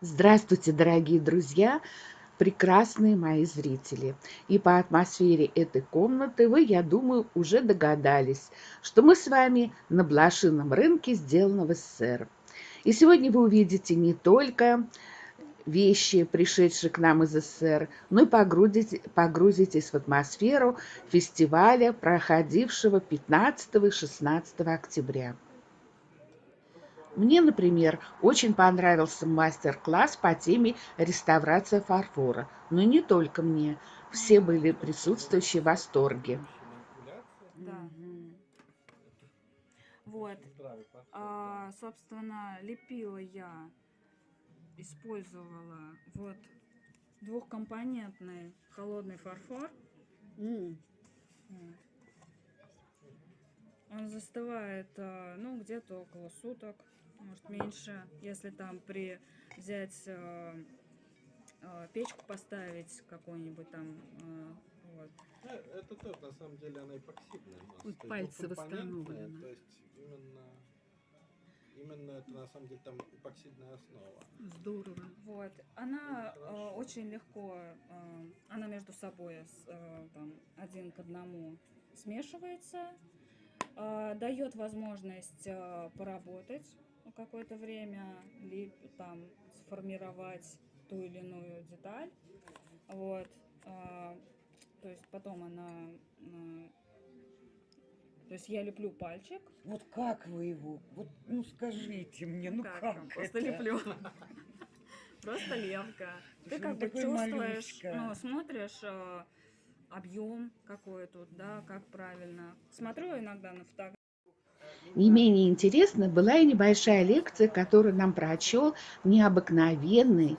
Здравствуйте, дорогие друзья, прекрасные мои зрители. И по атмосфере этой комнаты вы, я думаю, уже догадались, что мы с вами на блошином рынке, сделанного в СССР. И сегодня вы увидите не только вещи, пришедшие к нам из СССР, но и погрузитесь, погрузитесь в атмосферу фестиваля, проходившего 15 и 16 октября. Мне, например, очень понравился мастер-класс по теме реставрация фарфора. Но не только мне. Все были присутствующие в восторге. Да. Вот. А, собственно, лепила я, использовала вот двухкомпонентный холодный фарфор. Mm. Он застывает, а, ну, где-то около суток может меньше, если там при взять э, э, печку поставить какой-нибудь там э, вот. Э, это тоже на самом деле она эпоксидная масса. Вот пальцы восстановлены. То есть именно именно это на самом деле там эпоксидная основа. Здорово. Вот. Она э, очень легко, э, она между собой э, там, один к одному смешивается, э, дает возможность э, поработать какое-то время, либо там сформировать ту или иную деталь. Вот. А, то есть потом она... А, то есть я леплю пальчик. Вот как вы его? Вот, ну скажите мне, ну как, как Просто это? леплю. Просто лепка. Ты как бы чувствуешь, ну, смотришь а, объем какой тут, да, как правильно. Смотрю иногда на фотографии. Не менее интересна была и небольшая лекция, которую нам прочел необыкновенный,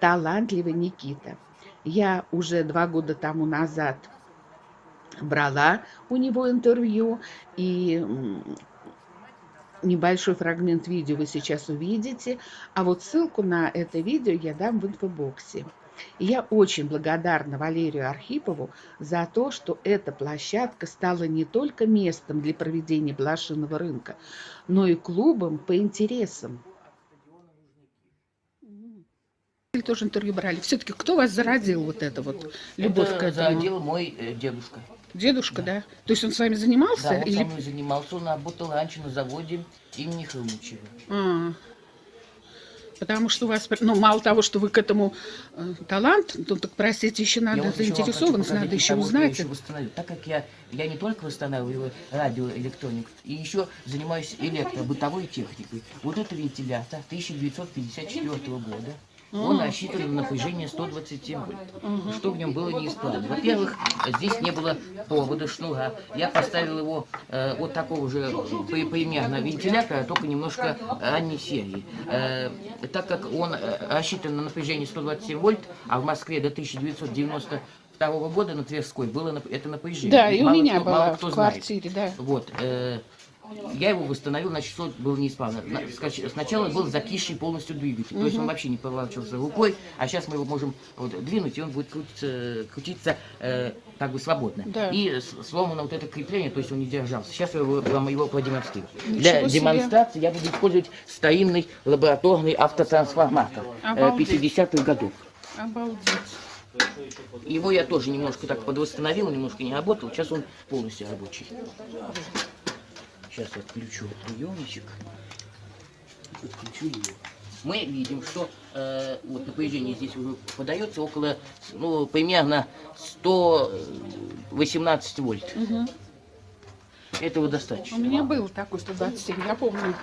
талантливый Никита. Я уже два года тому назад брала у него интервью, и небольшой фрагмент видео вы сейчас увидите, а вот ссылку на это видео я дам в инфобоксе. И я очень благодарна Валерию Архипову за то, что эта площадка стала не только местом для проведения блошиного рынка, но и клубом по интересам. тоже интервью брали. Все-таки кто вас зародил вот это вот любовь это к этому? зародил мой э, дедушка. Дедушка, да. да? То есть он с вами занимался? Да, он или... со мной занимался. Он работал раньше на заводе имени Хрумчева. А, Потому что у вас, ну, мало того, что вы к этому э, талант, ну, так, простите, еще надо я заинтересованность, надо еще того, узнать. Еще так как я, я не только восстанавливаю радиоэлектроник, и еще занимаюсь электробытовой техникой. Вот это вентилятор 1954 года. Он рассчитан на напряжение 127 вольт. Что в нем было неисправно? Во-первых, здесь не было провода, шнура. Я поставил его э, вот такого же примерно вентилятора, только немножко ранней серии. Э, так как он э, рассчитан на напряжение 127 вольт, а в Москве до 1990 второго года на Тверской было это напряжение. Да, и мало у меня кто, было в квартире, знает. да. Вот. Э, я его восстановил, значит, что было неисправно. Сначала был закисший полностью двигатель, то есть он вообще не поворачивался рукой, а сейчас мы его можем вот, двинуть, и он будет крутиться, крутиться э, как бы свободно. Да. И сломано вот это крепление, то есть он не держался. Сейчас я вам его продемонстрирую. Для себе. демонстрации я буду использовать старинный лабораторный автотрансформатор э, 50-х годов. Обалдеть. Его я тоже немножко так подвосстановил, немножко не работал, сейчас он полностью рабочий. Сейчас отключу приемничек. Отключу его. Мы видим, что э, вот напряжение здесь уже подается около, ну, примерно 118 вольт. Угу. Этого достаточно. У меня был такой 127, я помню.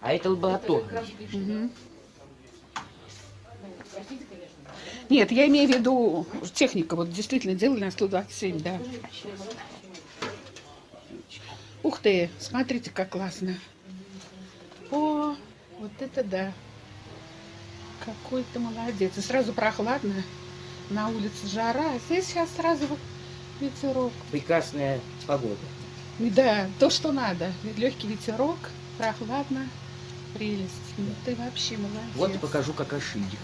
А это лабораторный. Угу. Нет, я имею в виду техника, вот действительно делали на 127, да. Ты, смотрите, как классно. О, вот это да. Какой ты молодец. И сразу прохладно. На улице жара, а здесь сейчас сразу ветерок. Прекрасная погода. Да, то, что надо. Легкий ветерок, прохладно, прелесть. Ну, ты вообще молодец. Вот покажу, как ошибик.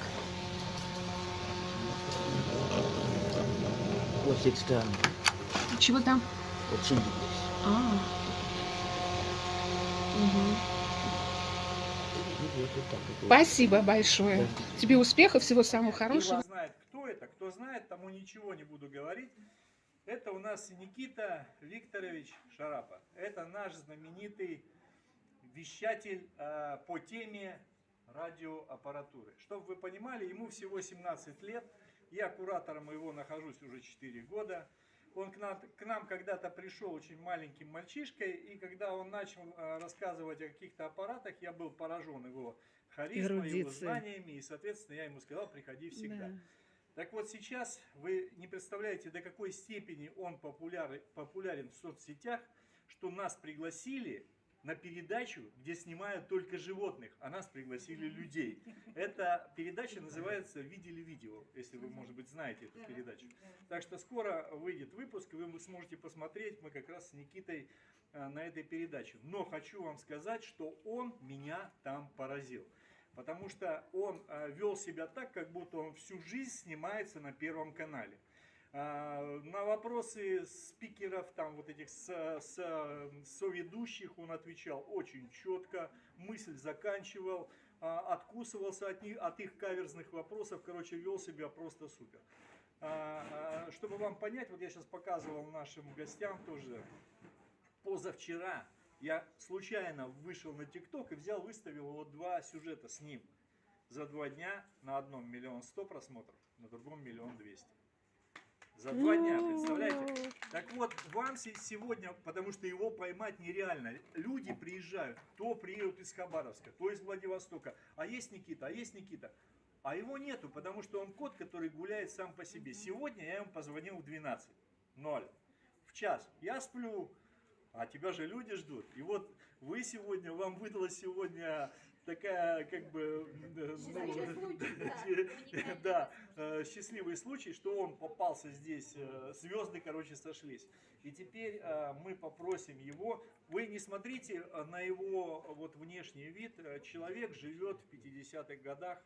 Вот с этой стороны. Чего там? Вот шиндик. А. Угу. Вот, Спасибо большое. Тебе успехов, всего самого Кто хорошего. знает, кто это, кто знает, тому ничего не буду говорить. Это у нас Никита Викторович Шарапа. Это наш знаменитый вещатель э, по теме радиоаппаратуры. Чтобы вы понимали, ему всего 17 лет. Я куратором его нахожусь уже 4 года. Он к нам, к нам когда-то пришел очень маленьким мальчишкой, и когда он начал э, рассказывать о каких-то аппаратах, я был поражен его харизмой, его знаниями, и, соответственно, я ему сказал, приходи всегда. Так вот сейчас вы не представляете, до какой степени он популяр- популярен в соцсетях, что нас пригласили на передачу, где снимают только животных, а нас пригласили людей. Эта передача называется «Видели видео», если вы, может быть, знаете эту передачу. Так что скоро выйдет выпуск, и вы сможете посмотреть, мы как раз с Никитой э, на этой передаче. Но хочу вам сказать, что он меня там поразил. Потому что он э, вел себя так, как будто он всю жизнь снимается на Первом канале. А, На вопросы спикеров, там вот этих со, со- соведущих он отвечал очень четко, мысль заканчивал, а, откусывался от, них, от их каверзных вопросов, короче, вел себя просто супер. А, Чтобы вам понять, вот я сейчас показывал нашим гостям тоже, позавчера я случайно вышел на ТикТок и взял, выставил вот два сюжета с ним. За два дня на одном миллион сто просмотров, на другом миллион двести. За два дня, представляете? Так вот, вам се- сегодня, потому что его поймать нереально, люди приезжают, то приедут из Хабаровска, то из Владивостока, а есть Никита, а есть Никита. А его нету, потому что он кот, который гуляет сам по себе. Сегодня я ему позвонил в 12, 0, в час. Я сплю, а тебя же люди ждут. И вот вы сегодня, вам выдалась сегодня такая, как бы, да, счастливый случай, что он попался здесь, э, звезды, короче, сошлись. И теперь э, мы попросим его, вы не смотрите э, на его вот внешний вид, человек живет в 50-х годах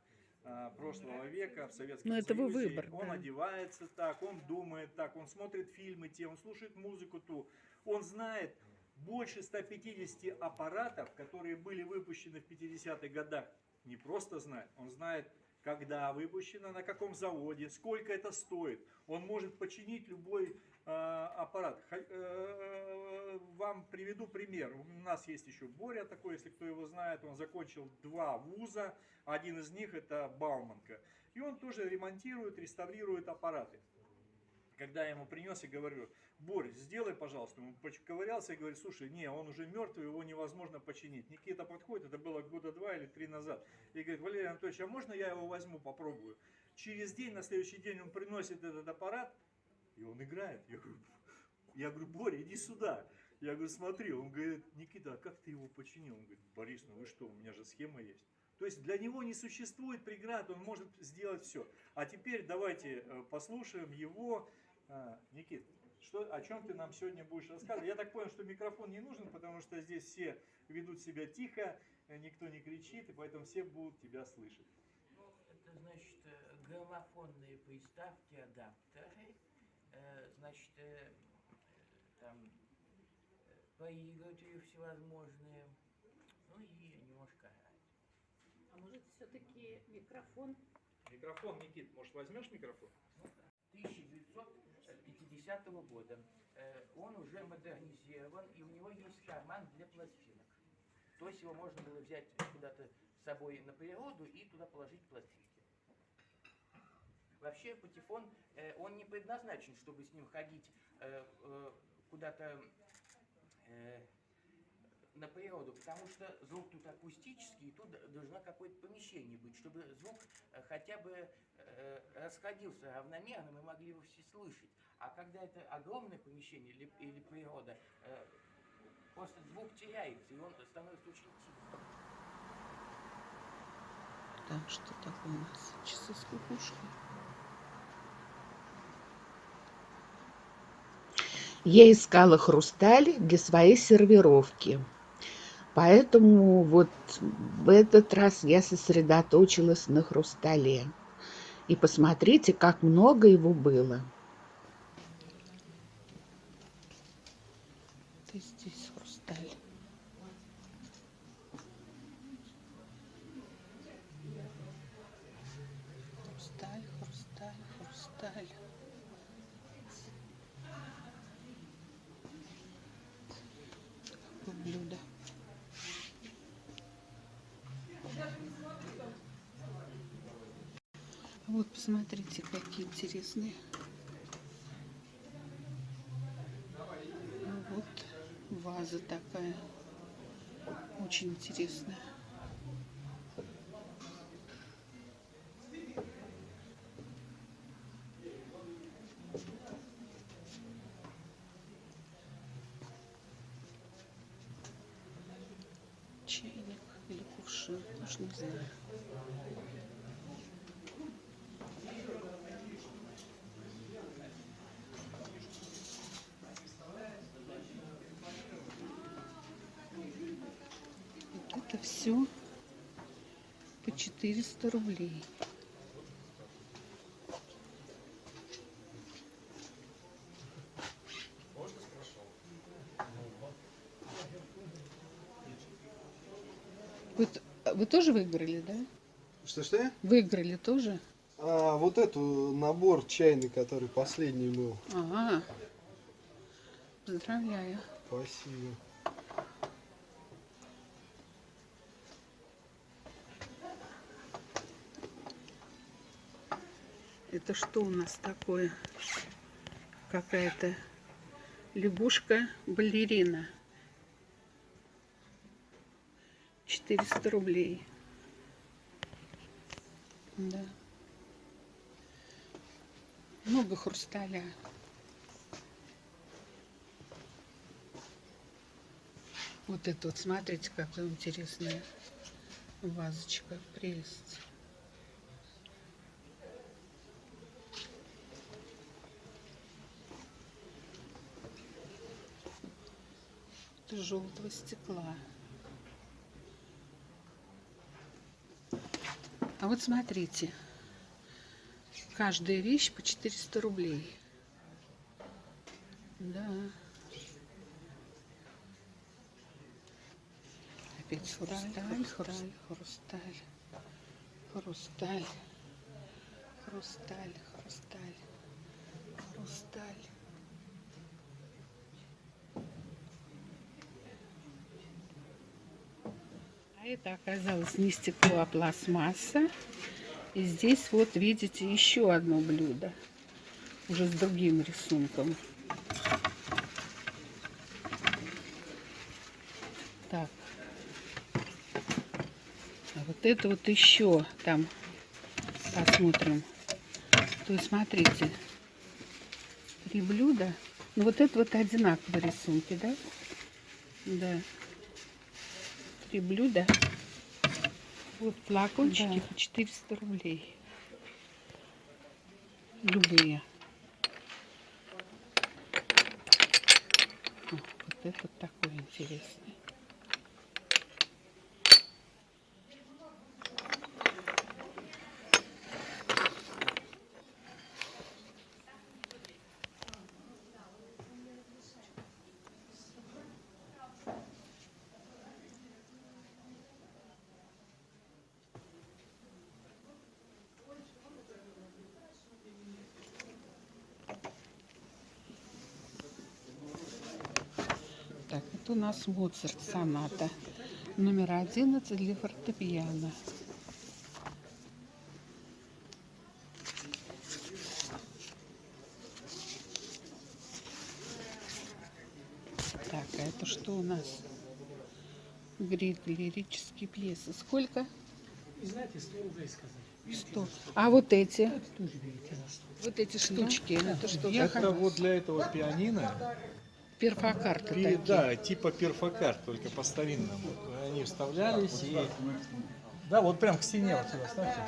прошлого века в Советском Ну, это его Союзе. выбор, Он да. одевается так, он думает так, он смотрит фильмы те, он слушает музыку ту, он знает больше 150 аппаратов, которые были выпущены в 50-х годах. Не просто знает, он знает, когда выпущено, на каком заводе, сколько это стоит. Он может починить любой э, аппарат. Ха- э, Вам приведу пример. У нас есть еще Боря такой, если кто его знает. Он закончил два вуза. Один из них это Бауманка. И он тоже ремонтирует, реставрирует аппараты. Когда я ему принес и говорю, Борь, сделай, пожалуйста. Он поковырялся и говорит, слушай, не, он уже мертвый, его невозможно починить. Никита подходит, это было года два или три назад. И говорит, Валерий Анатольевич, а можно я его возьму, попробую? Через день, на следующий день он приносит этот аппарат, и он играет. Я говорю, я говорю, Боря, иди сюда. Я говорю, смотри, он говорит, Никита, а как ты его починил? Он говорит, Борис, ну вы что, у меня же схема есть. То есть для него не существует преград, он может сделать все. А теперь давайте э, послушаем его. А, Никит, что, о чем ты нам сегодня будешь рассказывать? Я так понял, что микрофон не нужен, потому что здесь все ведут себя тихо, э, никто не кричит, и поэтому все будут тебя слышать. Ну, это значит э, граммофонные приставки, адаптеры, э, значит, там проигрыватели всевозможные, ну и немножко радио. А может все-таки микрофон? Микрофон, Никит, может возьмешь микрофон? Ну, да. 1950 года. Э, Он уже модернизирован, и у него есть карман для пластинок. То есть его можно было взять куда-то с собой на природу и туда положить пластинки. Вообще патефон, э, он не предназначен, чтобы с ним ходить э, куда-то на природу, потому что звук тут акустический, и тут должно какое-то помещение быть, чтобы звук хотя бы расходился равномерно, мы могли его все слышать. А когда это огромное помещение или, или природа, э, просто звук теряется, и он становится очень тихим. Так, что такое у нас? Часы с кукушкой. Я искала хрусталь для своей сервировки. Поэтому вот в этот раз я сосредоточилась на хрустале. И посмотрите, как много его было. Это здесь хрусталь. Хрусталь. Такое блюдо. Вот посмотрите, какие интересные. А Вот ваза такая. Очень интересная. Чайник или кувшин, уж не знаю. Вот это все по 400 рублей. Вы, т- вы тоже выиграли, да? Что-что? Выиграли тоже? А, вот эту набор чайный, который последний был. Ага. Поздравляю. Спасибо. Это что у нас такое? Какая-то лягушка-балерина. 400 рублей. Да. Много хрусталя. Вот это вот, смотрите, какая интересная вазочка. Прелесть. Это желтого стекла. А вот смотрите, каждая вещь по 400 рублей. Да. Опять хрусталь, хрусталь, хрусталь, хрусталь, хрусталь, хрусталь, хрусталь. Это оказалось не стекло, а пластмасса. И здесь вот видите еще одно блюдо. Уже с другим рисунком. Так. А вот это вот еще там посмотрим. То есть смотрите. Три блюда. Ну вот это вот одинаковые рисунки, да? Да три блюда. Вот флакончики по 400 рублей. Любые. О, вот этот такой интересный. Это у нас Моцарт соната. Номер 11 для фортепиано. Так, а это что у нас? Грид лирические пьесы. Сколько? Знаете, 100 рублей сказали. 100. А вот эти? Тоже берите на 100. Вот эти штучки. Это что? Это вот для этого пианино, Перфокарты пи- да, типа перфокарт, только по старинному. Они вставлялись и... Да, вот прям к стене вот сюда ставьте.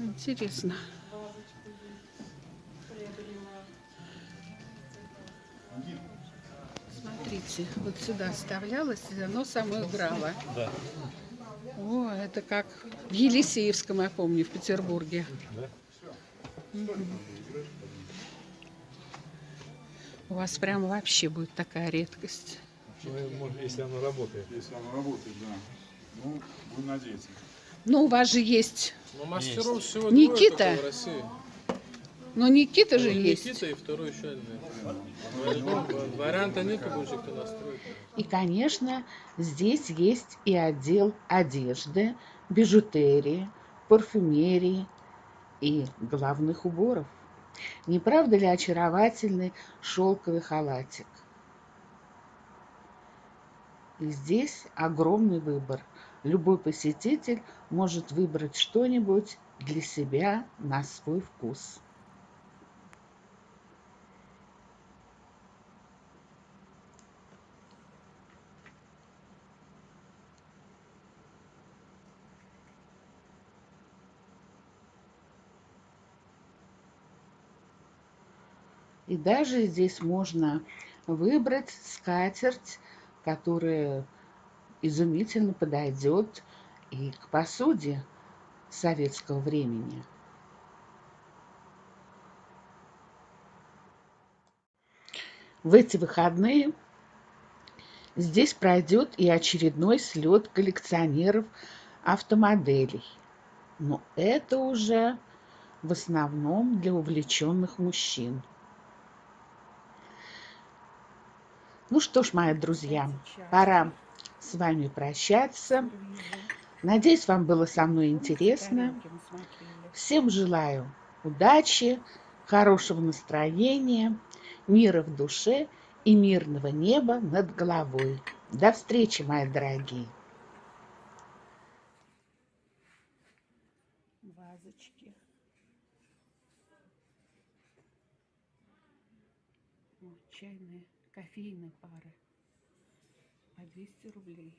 Интересно. Смотрите, вот сюда вставлялось, и оно само играло. Да. О, это как в Елисеевском, я помню, в Петербурге. Да. Мгм. У вас прям вообще будет такая редкость. Ну, может, если оно работает. Если оно работает, да. Ну, будем надеяться. Ну, у вас же есть Ну, мастеров всего Никита. в России. Но Никита же Вот есть. Никита и второй еще один. Варианта нету больше, кто настроит. И, конечно, здесь есть и отдел одежды, бижутерии, парфюмерии и головных уборов. Не правда ли очаровательный шелковый халатик? И здесь огромный выбор. Любой посетитель может выбрать что-нибудь для себя на свой вкус. И даже здесь можно выбрать скатерть, которая изумительно подойдет и к посуде советского времени. В эти выходные здесь пройдет и очередной слет коллекционеров автомоделей. Но это уже в основном для увлеченных мужчин. Ну что ж, мои друзья, пора с вами прощаться. Надеюсь, вам было со мной интересно. Всем желаю удачи, хорошего настроения, мира в душе и мирного неба над головой. До встречи, мои дорогие! Вазочки. Чайные, кофейные пары по 200 рублей.